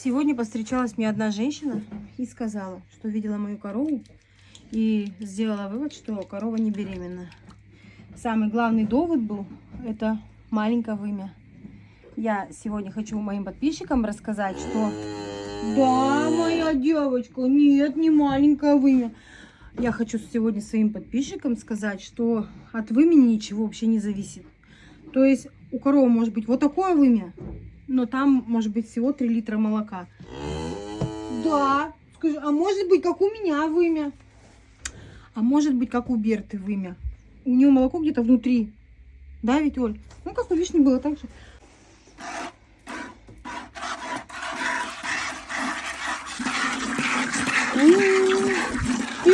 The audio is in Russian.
Сегодня постречалась мне одна женщина и сказала, что видела мою корову и сделала вывод, что корова не беременна. Самый главный довод был, это маленькое вымя. Я сегодня хочу моим подписчикам рассказать, что да, моя девочка, нет, не маленькое вымя. Я хочу сегодня своим подписчикам сказать, что от вымени ничего вообще не зависит. То есть у коровы может быть вот такое вымя, но там может быть всего 3 литра молока. Да, скажи, а может быть как у меня вымя? А может быть как у Берты вымя? У нее молоко где-то внутри. Да, ведь, Оль? Ну, как у вишни было так же. М,